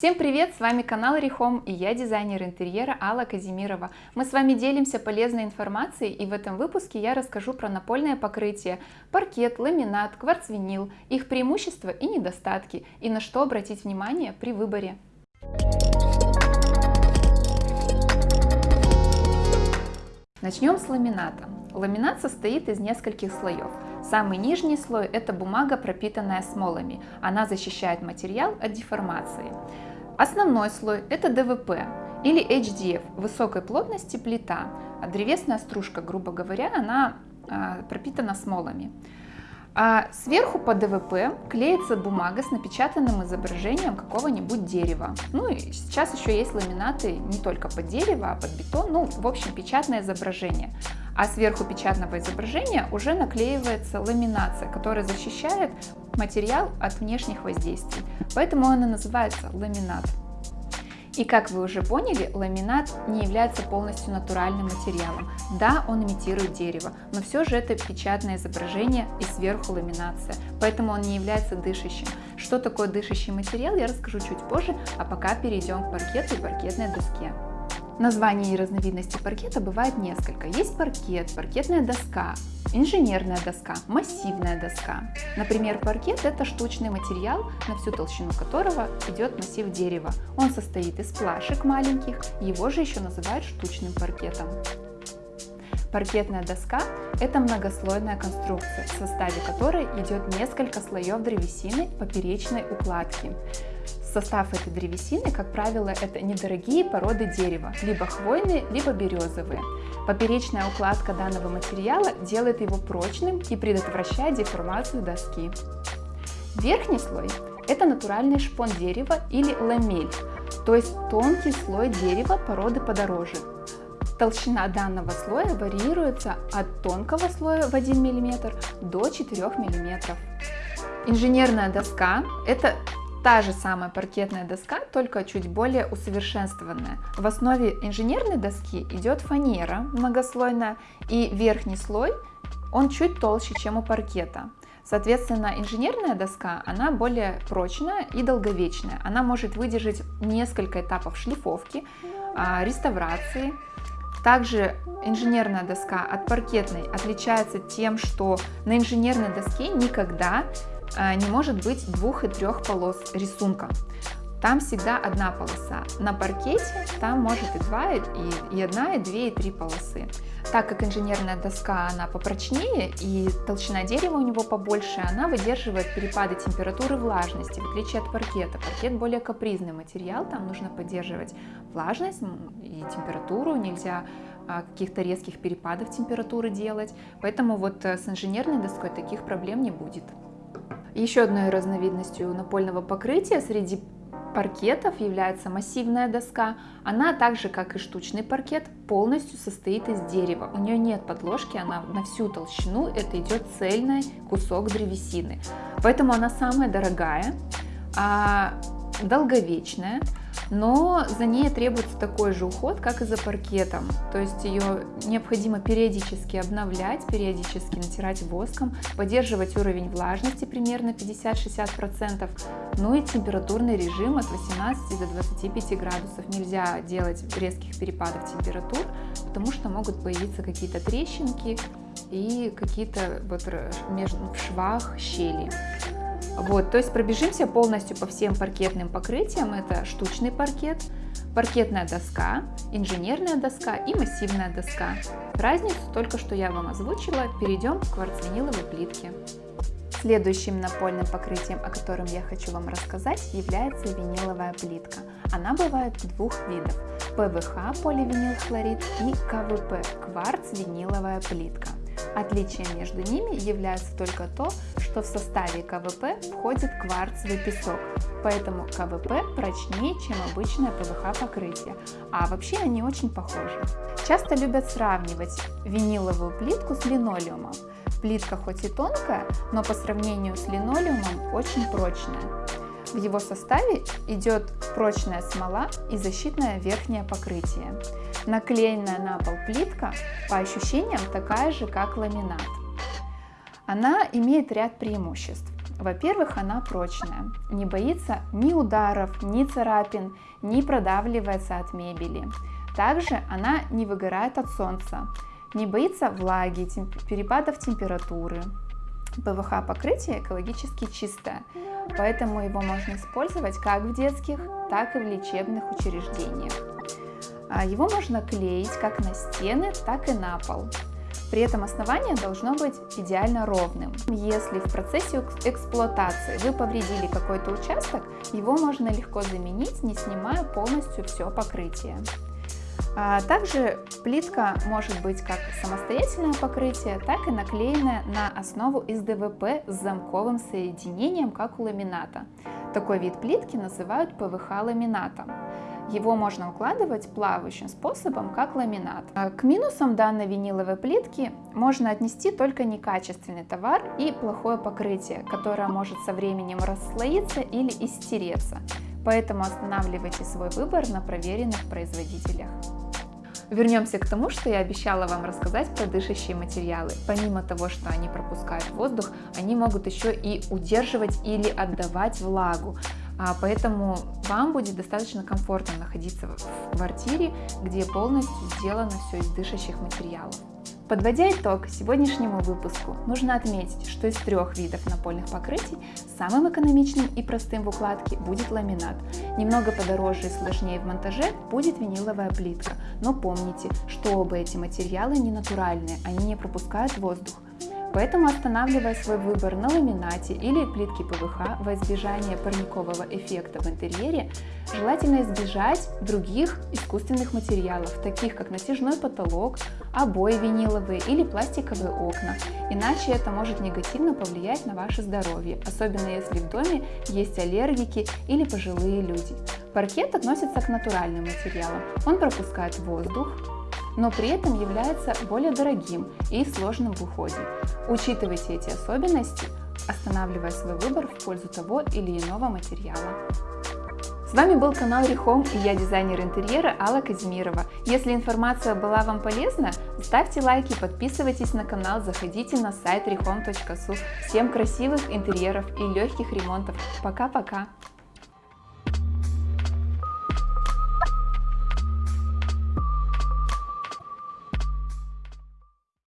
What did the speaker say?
Всем привет! С вами канал Рихом и я дизайнер интерьера Алла Казимирова. Мы с вами делимся полезной информацией и в этом выпуске я расскажу про напольное покрытие, паркет, ламинат, кварцвинил, их преимущества и недостатки и на что обратить внимание при выборе. Начнем с ламината. Ламинат состоит из нескольких слоев. Самый нижний слой – это бумага, пропитанная смолами. Она защищает материал от деформации. Основной слой – это ДВП или HDF, высокой плотности плита. А древесная стружка, грубо говоря, она а, пропитана смолами. А сверху по ДВП клеится бумага с напечатанным изображением какого-нибудь дерева. Ну и сейчас еще есть ламинаты не только под дерево, а под бетон, ну в общем печатное изображение. А сверху печатного изображения уже наклеивается ламинация, которая защищает материал от внешних воздействий. Поэтому он и называется ламинат. И как вы уже поняли, ламинат не является полностью натуральным материалом. Да, он имитирует дерево, но все же это печатное изображение и сверху ламинация, поэтому он не является дышащим. Что такое дышащий материал, я расскажу чуть позже, а пока перейдем к паркету и паркетной доске. Названий и разновидностей паркета бывает несколько. Есть паркет, паркетная доска, инженерная доска, массивная доска. Например, паркет – это штучный материал, на всю толщину которого идет массив дерева. Он состоит из плашек маленьких, его же еще называют штучным паркетом. Паркетная доска – это многослойная конструкция, в составе которой идет несколько слоев древесины поперечной укладки. Состав этой древесины, как правило, это недорогие породы дерева, либо хвойные, либо березовые. Поперечная укладка данного материала делает его прочным и предотвращает деформацию доски. Верхний слой – это натуральный шпон дерева или ламель, то есть тонкий слой дерева породы подороже. Толщина данного слоя варьируется от тонкого слоя в 1 мм до 4 мм. Инженерная доска – это Та же самая паркетная доска, только чуть более усовершенствованная. В основе инженерной доски идет фанера многослойная, и верхний слой, он чуть толще, чем у паркета. Соответственно, инженерная доска, она более прочная и долговечная. Она может выдержать несколько этапов шлифовки, а, реставрации. Также инженерная доска от паркетной отличается тем, что на инженерной доске никогда а, не может быть двух и трех полос рисунка. Там всегда одна полоса. На паркете там может и два, и, и одна, и две, и три полосы. Так как инженерная доска, она попрочнее и толщина дерева у него побольше, она выдерживает перепады температуры и влажности, в отличие от паркета. Паркет более капризный материал, там нужно поддерживать влажность и температуру, нельзя а, каких-то резких перепадов температуры делать. Поэтому вот э, с инженерной доской таких проблем не будет. Еще одной разновидностью напольного покрытия среди паркетов является массивная доска. Она так же, как и штучный паркет, полностью состоит из дерева. У нее нет подложки, она на всю толщину, это идет цельный кусок древесины. Поэтому она самая дорогая, а, долговечная но за ней требуется такой же уход, как и за паркетом. То есть ее необходимо периодически обновлять, периодически натирать воском, поддерживать уровень влажности примерно 50-60%, ну и температурный режим от 18 до 25 градусов. Нельзя делать резких перепадов температур, потому что могут появиться какие-то трещинки и какие-то вот между, в швах щели. Вот, то есть пробежимся полностью по всем паркетным покрытиям. Это штучный паркет, паркетная доска, инженерная доска и массивная доска. Разницу только что я вам озвучила. Перейдем к кварцвиниловой плитке. Следующим напольным покрытием, о котором я хочу вам рассказать, является виниловая плитка. Она бывает двух видов – ПВХ поливинилхлорид и КВП – кварц-виниловая плитка. Отличием между ними является только то, что в составе КВП входит кварцевый песок, поэтому КВП прочнее, чем обычное ПВХ покрытие, а вообще они очень похожи. Часто любят сравнивать виниловую плитку с линолеумом. Плитка хоть и тонкая, но по сравнению с линолеумом очень прочная. В его составе идет прочная смола и защитное верхнее покрытие. Наклеенная на пол плитка по ощущениям такая же, как ламинат. Она имеет ряд преимуществ. Во-первых, она прочная, не боится ни ударов, ни царапин, не продавливается от мебели. Также она не выгорает от солнца, не боится влаги, темп перепадов температуры. ПВХ покрытие экологически чистое, поэтому его можно использовать как в детских, так и в лечебных учреждениях. А его можно клеить как на стены, так и на пол. При этом основание должно быть идеально ровным. Если в процессе эксплуатации вы повредили какой-то участок, его можно легко заменить, не снимая полностью все покрытие. А также плитка может быть как самостоятельное покрытие, так и наклеенное на основу из ДВП с замковым соединением, как у ламината. Такой вид плитки называют ПВХ-ламинатом. Его можно укладывать плавающим способом, как ламинат. А к минусам данной виниловой плитки можно отнести только некачественный товар и плохое покрытие, которое может со временем расслоиться или истереться. Поэтому останавливайте свой выбор на проверенных производителях. Вернемся к тому, что я обещала вам рассказать про дышащие материалы. Помимо того, что они пропускают воздух, они могут еще и удерживать или отдавать влагу. А, поэтому вам будет достаточно комфортно находиться в квартире, где полностью сделано все из дышащих материалов. Подводя итог сегодняшнему выпуску, нужно отметить, что из трех видов напольных покрытий самым экономичным и простым в укладке будет ламинат. Немного подороже и сложнее в монтаже будет виниловая плитка, но помните, что оба эти материалы не натуральные, они не пропускают воздух. Поэтому останавливая свой выбор на ламинате или плитке ПВХ во избежание парникового эффекта в интерьере, желательно избежать других искусственных материалов, таких как натяжной потолок, обои виниловые или пластиковые окна, иначе это может негативно повлиять на ваше здоровье, особенно если в доме есть аллергики или пожилые люди. Паркет относится к натуральным материалам, он пропускает воздух, но при этом является более дорогим и сложным в уходе. Учитывайте эти особенности, останавливая свой выбор в пользу того или иного материала. С вами был канал Рехом и я дизайнер интерьера Алла Казимирова. Если информация была вам полезна, ставьте лайки, подписывайтесь на канал, заходите на сайт rehome.su. Всем красивых интерьеров и легких ремонтов. Пока-пока!